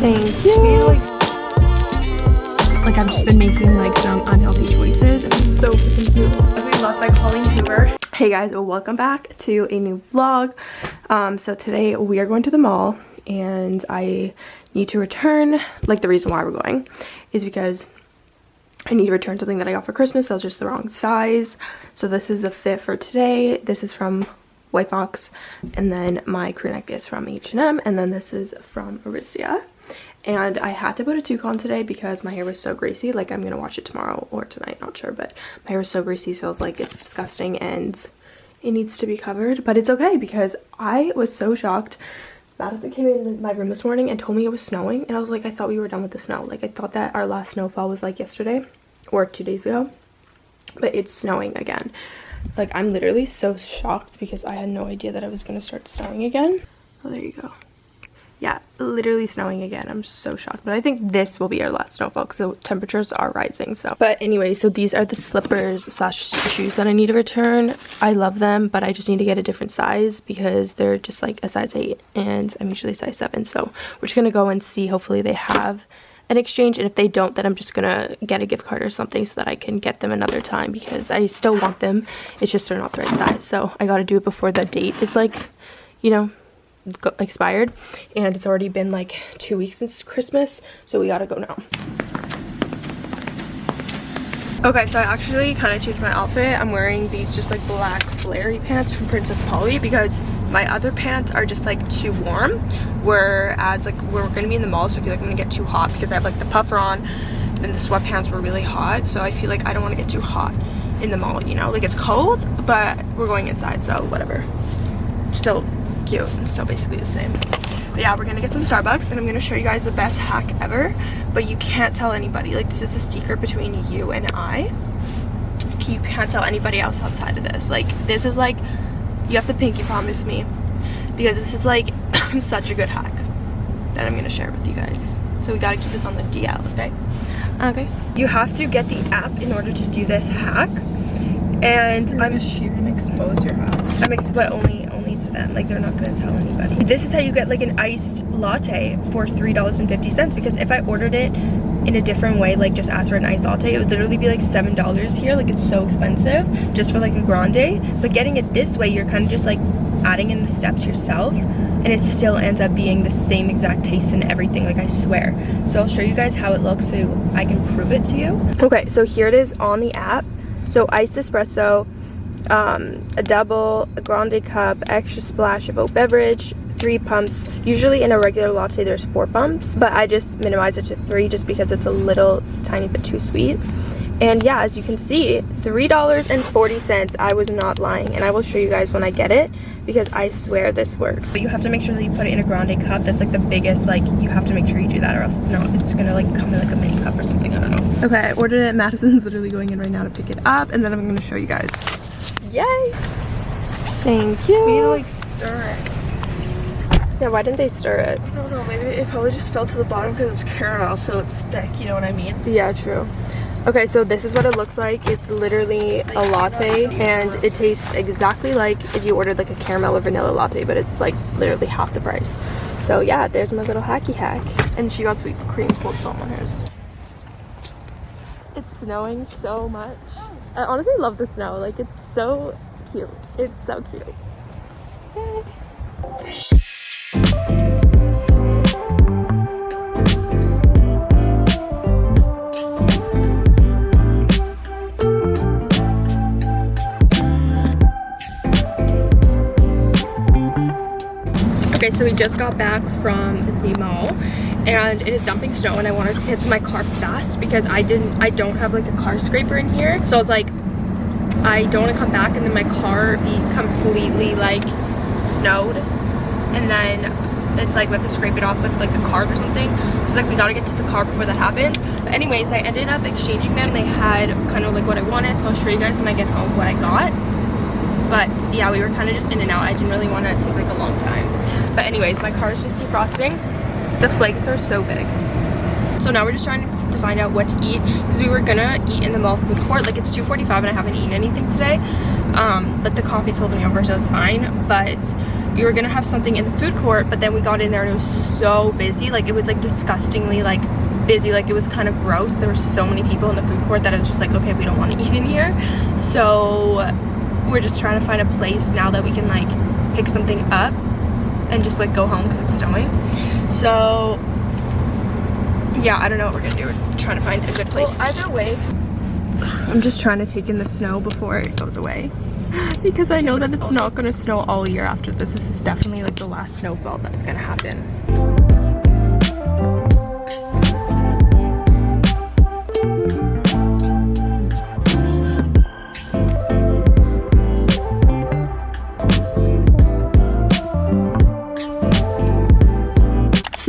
Thank you. Like I've just been making like some unhealthy choices. So freaking cute. We love by Colleen Hoover. Hey guys, welcome back to a new vlog. Um, so today we are going to the mall and I need to return, like the reason why we're going is because I need to return something that I got for Christmas that was just the wrong size. So this is the fit for today. This is from White Fox and then my crew neck is from H&M and then this is from Aritzia and I had to put a toucan today because my hair was so greasy. Like I'm gonna wash it tomorrow or tonight not sure but my hair was so greasy so I was like it's disgusting and it needs to be covered. But it's okay because I was so shocked. Madison came in my room this morning and told me it was snowing and I was like I thought we were done with the snow. Like I thought that our last snowfall was like yesterday or two days ago but it's snowing again. Like I'm literally so shocked because I had no idea that it was gonna start snowing again. Oh there you go yeah literally snowing again. I'm so shocked. But i think this will be our last snowfall because the temperatures are rising so. But anyway so these are the slippers slash shoes that i need to return. I love them but i just need to get a different size because they're just like a size 8 and i'm usually size 7 so we're just gonna go and see. Hopefully they have an exchange and if they don't then i'm just gonna get a gift card or something so that i can get them another time because i still want them. It's just they're not the right size. So i gotta do it before the date is like you know expired and it's already been like two weeks since Christmas so we gotta go now. Okay, so I actually kind of changed my outfit. I'm wearing these just like black flary pants from Princess Polly because my other pants are just like too warm. Whereas like we're gonna be in the mall, so I feel like I'm gonna get too hot because I have like the puffer on and the sweatpants were really hot. So I feel like I don't want to get too hot in the mall, you know? Like it's cold, but we're going inside, so whatever. Still cute and still basically the same but yeah we're gonna get some starbucks and i'm gonna show you guys the best hack ever but you can't tell anybody like this is a secret between you and i you can't tell anybody else outside of this like this is like you have to pinky promise me because this is like such a good hack that i'm gonna share with you guys so we gotta keep this on the DL, okay? Okay. You have to get the app in order to do this hack. And You're I'm gonna, you're gonna expose your app. I'm but only to them like they're not gonna tell anybody. This is how you get like an iced latte for three dollars and fifty cents because if i ordered it in a different way like just ask for an iced latte it would literally be like seven dollars here like it's so expensive just for like a grande. But getting it this way you're kind of just like adding in the steps yourself and it still ends up being the same exact taste and everything like i swear. So i'll show you guys how it looks so i can prove it to you. Okay so here it is on the app. So iced espresso um, a double, a grande cup, extra splash of oat beverage, three pumps. Usually in a regular latte there's four pumps, but I just minimize it to three just because it's a little tiny bit too sweet. And yeah, as you can see, $3.40. I was not lying. And I will show you guys when I get it because I swear this works. But you have to make sure that you put it in a grande cup that's like the biggest, like you have to make sure you do that or else it's not, it's gonna like come in like a mini cup or something, I don't know. Okay, I ordered it. Madison's literally going in right now to pick it up and then I'm gonna show you guys. Yay! Thank you. We need to like stir it. Yeah, why didn't they stir it? I don't know, maybe it probably just fell to the bottom because it's caramel, so it's thick, you know what I mean? Yeah, true. Okay, so this is what it looks like. It's literally a latte and it tastes exactly like if you ordered like a caramel or vanilla latte, but it's like literally half the price. So yeah, there's my little hacky hack. And she got sweet cream foam on hers. It's snowing so much. I honestly love the snow. Like, it's so cute. It's so cute. Yay. Okay, so we just got back from the mall and it is dumping snow and I wanted to get to my car fast because I didn't I don't have like a car scraper in here. So I was like I don't want to come back and then my car be completely like snowed and then it's like we have to scrape it off with like a card or something. So like we gotta get to the car before that happens. But anyways I ended up exchanging them. They had kind of like what I wanted so I'll show you guys when I get home what I got but yeah we were kind of just in and out I didn't really want to take like a long time but anyways my car is just defrosting the flakes are so big. So now we're just trying to find out what to eat because we were gonna eat in the mall food court. Like it's 2.45 and I haven't eaten anything today. Um, but the coffee's holding over so it's fine. But we were gonna have something in the food court but then we got in there and it was so busy like it was like disgustingly like busy like it was kind of gross there were so many people in the food court that I was just like okay we don't want to eat in here so we're just trying to find a place now that we can like pick something up and just like go home because it's snowing. So yeah I don't know what we're gonna do. We're trying to find a good place well, either way. I'm just trying to take in the snow before it goes away. Because I know that it's not going to snow all year after this. This is definitely like the last snowfall that's going to happen.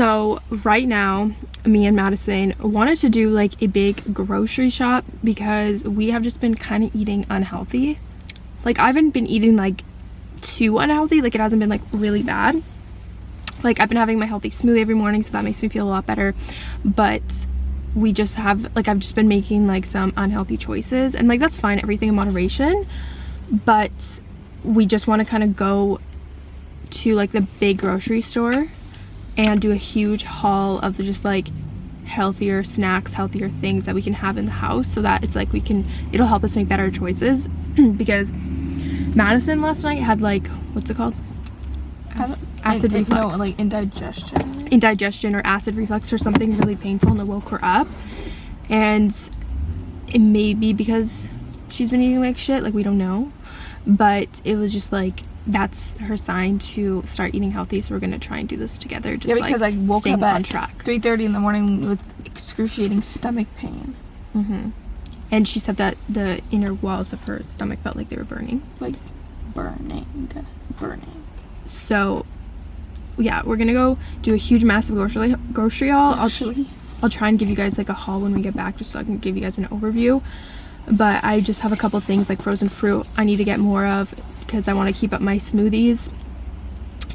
So right now me and Madison wanted to do like a big grocery shop because we have just been kind of eating unhealthy. Like I haven't been eating like too unhealthy, like it hasn't been like really bad. Like I've been having my healthy smoothie every morning so that makes me feel a lot better. But we just have like I've just been making like some unhealthy choices and like that's fine, everything in moderation. But we just want to kind of go to like the big grocery store and do a huge haul of just like healthier snacks healthier things that we can have in the house so that it's like we can it'll help us make better choices. Because Madison last night had like what's it called? Acid, acid reflux no like indigestion. Indigestion or acid reflux or something really painful and it woke her up. And it may be because she's been eating like shit like we don't know. But it was just like that's her sign to start eating healthy. So we're gonna try and do this together. Just yeah, because like I woke up at on track. 3:30 in the morning with excruciating stomach pain. Mm-hmm. And she said that the inner walls of her stomach felt like they were burning. Like burning, burning. So, yeah, we're gonna go do a huge, massive grocery grocery haul. I'll, I'll try and give you guys like a haul when we get back, just so I can give you guys an overview but I just have a couple things like frozen fruit I need to get more of because I want to keep up my smoothies.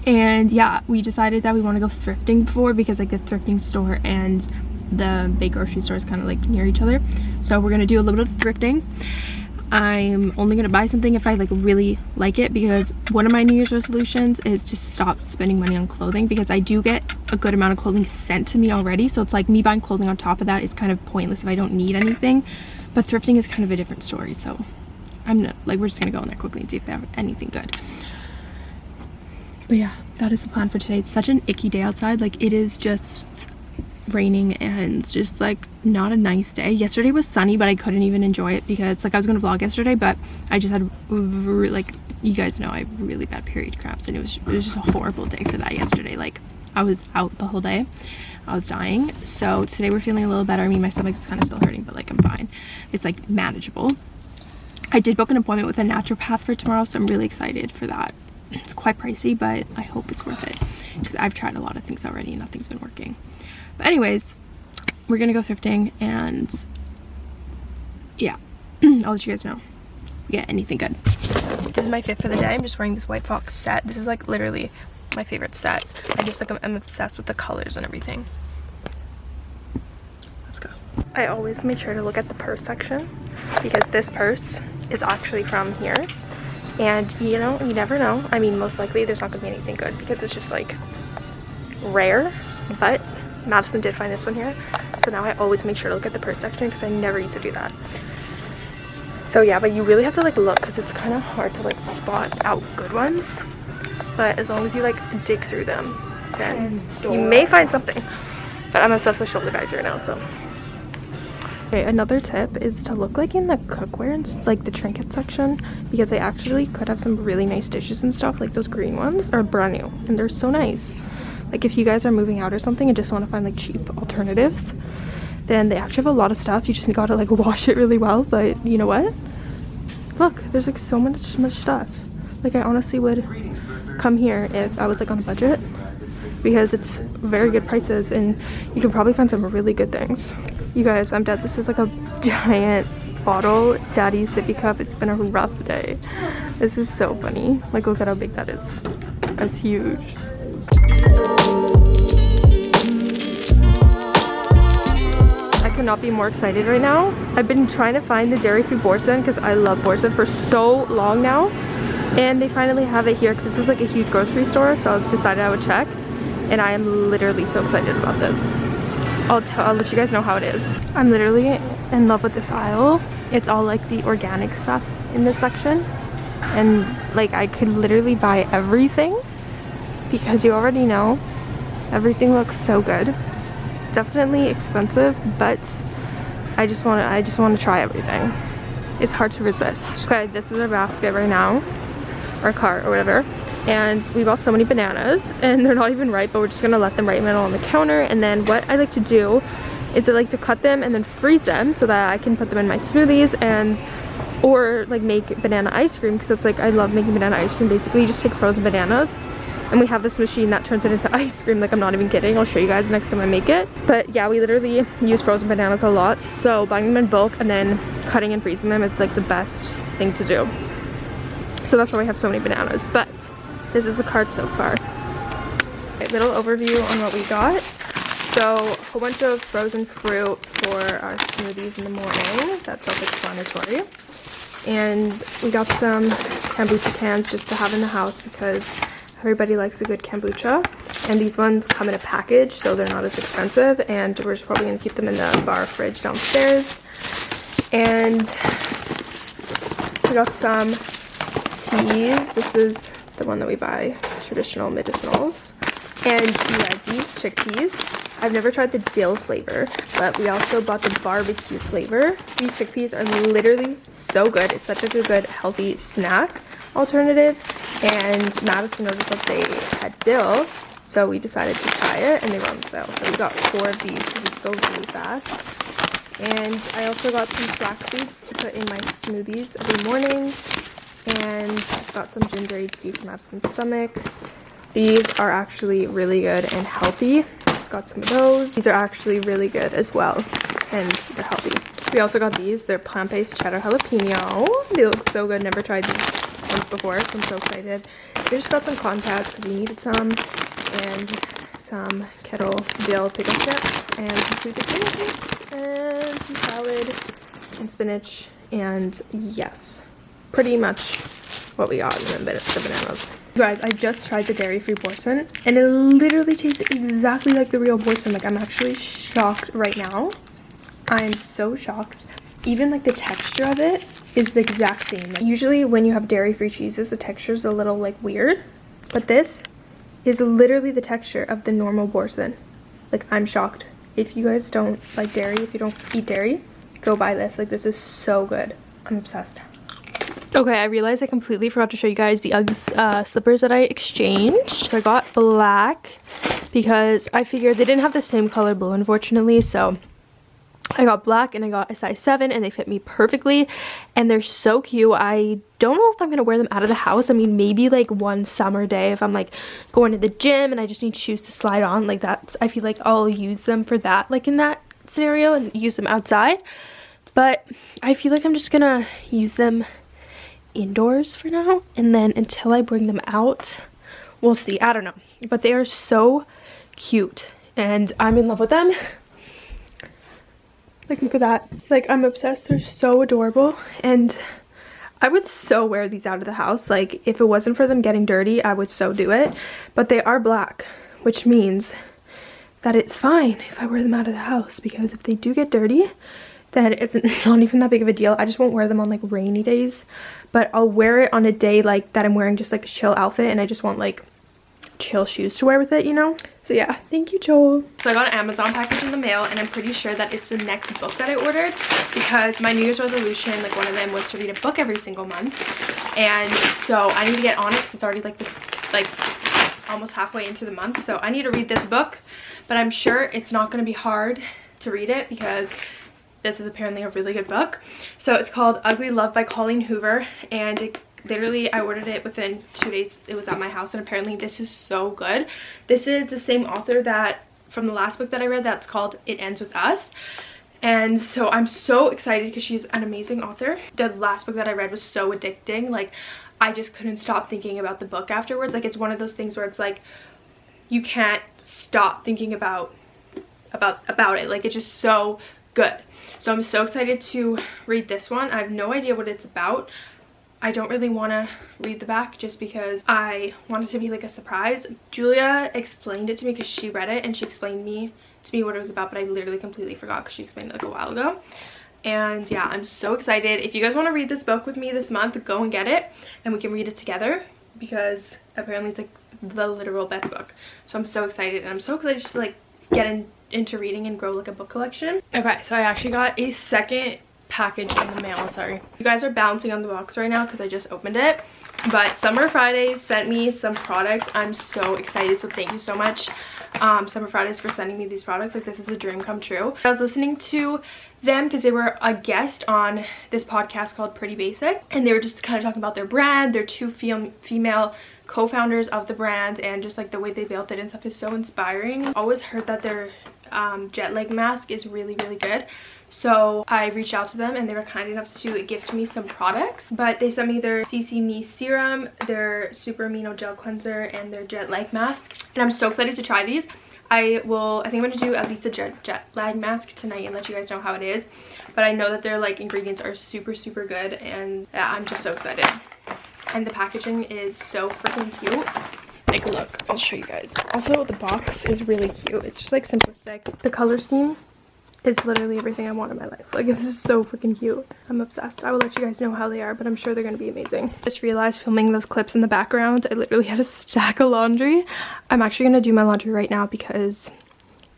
And yeah we decided that we want to go thrifting before because like the thrifting store and the big grocery store is kind of like near each other. So we're gonna do a little bit of thrifting. I'm only gonna buy something if I like really like it because one of my New Year's resolutions is to stop spending money on clothing because I do get a good amount of clothing sent to me already. So it's like me buying clothing on top of that is kind of pointless if I don't need anything but thrifting is kind of a different story so I'm not like we're just gonna go in there quickly and see if they have anything good. But yeah that is the plan for today. It's such an icky day outside like it is just raining and just like not a nice day. Yesterday was sunny but i couldn't even enjoy it because like i was gonna vlog yesterday but i just had like you guys know i have really bad period cramps and it was it was just a horrible day for that yesterday. Like i was out the whole day i was dying so today we're feeling a little better i mean my stomach's kind of still hurting but like i'm fine it's like manageable i did book an appointment with a naturopath for tomorrow so i'm really excited for that it's quite pricey but i hope it's worth it because i've tried a lot of things already and nothing's been working but anyways, we're gonna go thrifting and yeah, I'll let you guys know. Get anything good. This is my fit for the day. I'm just wearing this White Fox set. This is like literally my favorite set. I just like I'm obsessed with the colors and everything. Let's go. I always make sure to look at the purse section because this purse is actually from here. And you know, you never know. I mean, most likely there's not gonna be anything good because it's just like rare, but Madison did find this one here. So now I always make sure to look at the purse section because I never used to do that. So yeah, but you really have to like look because it's kind of hard to like spot out good ones. But as long as you like dig through them, then you may find something. But I'm obsessed with shoulder bags right now, so. Okay, another tip is to look like in the cookware and like the trinket section because they actually could have some really nice dishes and stuff like those green ones are brand new and they're so nice. Like if you guys are moving out or something and just want to find like cheap alternatives then they actually have a lot of stuff. You just gotta like wash it really well but you know what? Look there's like so much much stuff like i honestly would come here if i was like on a budget because it's very good prices and you can probably find some really good things. You guys i'm dead. This is like a giant bottle daddy sippy cup. It's been a rough day. This is so funny. Like look at how big that is. That's huge. I cannot be more excited right now. I've been trying to find the dairy free boursin because I love boursin for so long now. And they finally have it here because this is like a huge grocery store. So I decided I would check. And I am literally so excited about this. I'll, tell, I'll let you guys know how it is. I'm literally in love with this aisle. It's all like the organic stuff in this section. And like I could literally buy everything because you already know everything looks so good. Definitely expensive, but I just want to I just want to try everything. It's hard to resist. Okay, this is our basket right now, our cart or whatever. And we bought so many bananas and they're not even ripe, but we're just gonna let them middle on the counter. And then what I like to do is I like to cut them and then freeze them so that I can put them in my smoothies and or like make banana ice cream because it's like I love making banana ice cream. Basically you just take frozen bananas and we have this machine that turns it into ice cream like i'm not even kidding. I'll show you guys next time i make it. But yeah we literally use frozen bananas a lot. So buying them in bulk and then cutting and freezing them it's like the best thing to do so that's why we have so many bananas but this is the card so far a little overview on what we got so a whole bunch of frozen fruit for our smoothies in the morning that's self-explanatory and we got some kombucha cans just to have in the house because Everybody likes a good kombucha. And these ones come in a package, so they're not as expensive. And we're just probably going to keep them in the bar fridge downstairs. And we got some teas. This is the one that we buy, traditional medicinals. And yeah, these chickpeas. I've never tried the dill flavor, but we also bought the barbecue flavor. These chickpeas are literally so good. It's such a good, healthy snack alternative and Madison noticed that they had dill so we decided to try it and they were on sale so we got four of these because it's sold really fast and I also got some flax seeds to put in my smoothies every morning and got some ginger tea for Madison's stomach. These are actually really good and healthy. Got some of those. These are actually really good as well and they're healthy. We also got these. They're plant-based cheddar jalapeno. They look so good. Never tried these once before, so I'm so excited. We just got some contacts because we needed some, and some kettle dill pickle chips, and some sweet potato and some salad, and spinach, and yes, pretty much what we got in the, the bananas. You guys, I just tried the dairy-free Boursin, and it literally tastes exactly like the real Boursin. Like, I'm actually shocked right now. I'm so shocked even like the texture of it is the exact same. Usually when you have dairy-free cheeses, the texture is a little like weird, but this is literally the texture of the normal Boursin. Like I'm shocked. If you guys don't like dairy, if you don't eat dairy, go buy this. Like this is so good. I'm obsessed. Okay, I realized I completely forgot to show you guys the Uggs uh, slippers that I exchanged. I got black because I figured they didn't have the same color blue, unfortunately, so I got black and I got a size 7 and they fit me perfectly and they're so cute. I don't know if I'm going to wear them out of the house. I mean, maybe like one summer day if I'm like going to the gym and I just need shoes to slide on like that. I feel like I'll use them for that like in that scenario and use them outside. But I feel like I'm just going to use them indoors for now and then until I bring them out, we'll see. I don't know. But they are so cute and I'm in love with them. Like, look at that. Like, I'm obsessed. They're so adorable. And I would so wear these out of the house. Like, if it wasn't for them getting dirty, I would so do it. But they are black, which means that it's fine if I wear them out of the house. Because if they do get dirty, then it's not even that big of a deal. I just won't wear them on, like, rainy days. But I'll wear it on a day, like, that I'm wearing just, like, a chill outfit. And I just want, like, chill shoes to wear with it, you know? So yeah, thank you, Joel. So I got an Amazon package in the mail and I'm pretty sure that it's the next book that I ordered because my New Year's resolution, like one of them was to read a book every single month. And so I need to get on it because it's already like the, like almost halfway into the month. So I need to read this book, but I'm sure it's not going to be hard to read it because this is apparently a really good book. So it's called Ugly Love by Colleen Hoover and it literally i ordered it within two days it was at my house and apparently this is so good. This is the same author that from the last book that i read that's called it ends with us. And so i'm so excited because she's an amazing author. The last book that i read was so addicting like i just couldn't stop thinking about the book afterwards. Like it's one of those things where it's like you can't stop thinking about about about it. Like it's just so good so i'm so excited to read this one i have no idea what it's about I don't really want to read the back just because I want it to be like a surprise. Julia explained it to me because she read it and she explained me to me what it was about but I literally completely forgot because she explained it like a while ago. And yeah, I'm so excited. If you guys want to read this book with me this month, go and get it and we can read it together because apparently it's like the literal best book. So I'm so excited and I'm so excited to like get in, into reading and grow like a book collection. Okay, so I actually got a second package in the mail sorry. You guys are bouncing on the box right now because i just opened it. But summer fridays sent me some products. I'm so excited so thank you so much um, summer fridays for sending me these products. Like this is a dream come true. I was listening to them because they were a guest on this podcast called pretty basic and they were just kind of talking about their brand their two fem female co-founders of the brand and just like the way they built it and stuff is so inspiring always heard that their um, jet lag mask is really really good so I reached out to them and they were kind enough to gift me some products. But they sent me their CC Me Serum, their Super Amino Gel Cleanser, and their Jet Lag Mask. And I'm so excited to try these. I will, I think I'm going to do at least a jet, jet lag mask tonight and let you guys know how it is. But I know that their like ingredients are super, super good and yeah, I'm just so excited. And the packaging is so freaking cute. Like look, I'll show you guys. Also the box is really cute. It's just like simplistic. The color scheme it's literally everything I want in my life. Like, this is so freaking cute. I'm obsessed. I will let you guys know how they are, but I'm sure they're to be amazing. Just realized filming those clips in the background, I literally had a stack of laundry. I'm actually to do my laundry right now because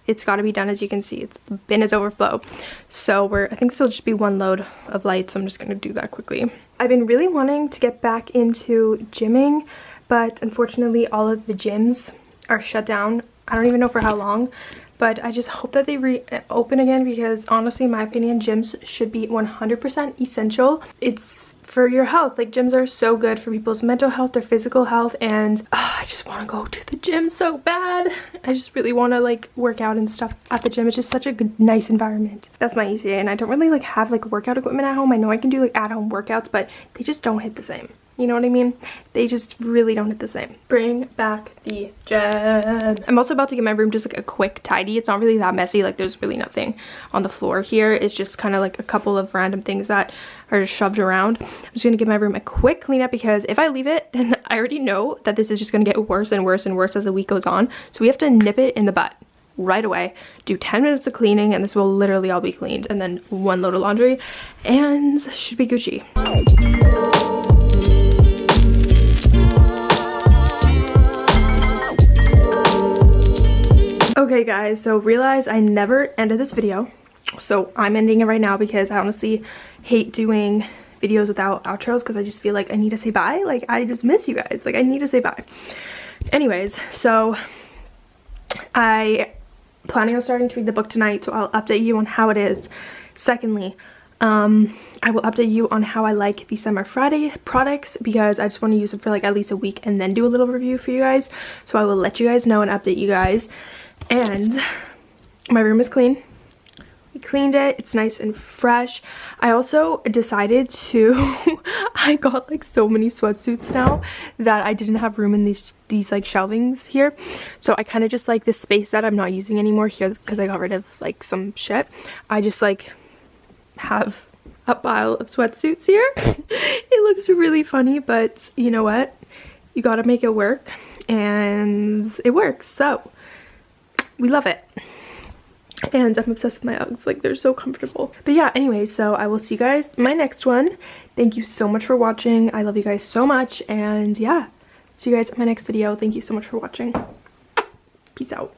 it's got to be done as you can see. It's, the bin is overflow. So we're, I think this will just be one load of lights. I'm just going to do that quickly. I've been really wanting to get back into gymming, but unfortunately all of the gyms are shut down. I don't even know for how long but I just hope that they reopen again because honestly in my opinion gyms should be 100% essential it's for your health. Like gyms are so good for people's mental health their physical health and oh, I just want to go to the gym so bad. I just really want to like work out and stuff at the gym. It's just such a good nice environment. That's my ECA and I don't really like have like workout equipment at home. I know I can do like at home workouts but they just don't hit the same you know what I mean? They just really don't hit the same. Bring back the gem. I'm also about to get my room just like a quick tidy. It's not really that messy. Like there's really nothing on the floor here. It's just kind of like a couple of random things that are just shoved around. I'm just to give my room a quick cleanup because if I leave it, then I already know that this is just to get worse and worse and worse as the week goes on. So we have to nip it in the butt right away do 10 minutes of cleaning and this will literally all be cleaned and then one load of laundry and should be Gucci Okay guys, so realize I never ended this video. So I'm ending it right now because I honestly hate doing videos without outros because I just feel like I need to say bye. Like I just miss you guys. Like I need to say bye. Anyways, so I planning on starting to read the book tonight so I'll update you on how it is. Secondly, um, I will update you on how I like the Summer Friday products because I just want to use them for like at least a week and then do a little review for you guys. So I will let you guys know and update you guys and my room is clean. We cleaned it. It's nice and fresh. I also decided to i got like so many sweatsuits now that i didn't have room in these these like shelvings here. So i kind of just like this space that i'm not using anymore here because i got rid of like some shit i just like have a pile of sweatsuits here. It looks really funny but you know what? You gotta make it work and it works. So we love it. And I'm obsessed with my Uggs. Like they're so comfortable. But yeah anyway so I will see you guys my next one. Thank you so much for watching. I love you guys so much. And yeah see you guys in my next video. Thank you so much for watching. Peace out